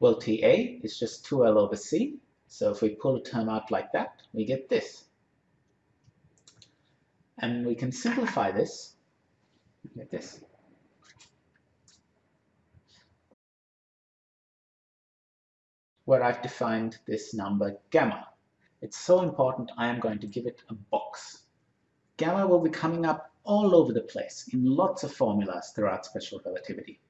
Well, TA is just 2L over C. So if we pull a term out like that, we get this. And we can simplify this like this. Where I've defined this number gamma. It's so important I am going to give it a box. Gamma will be coming up all over the place in lots of formulas throughout special relativity.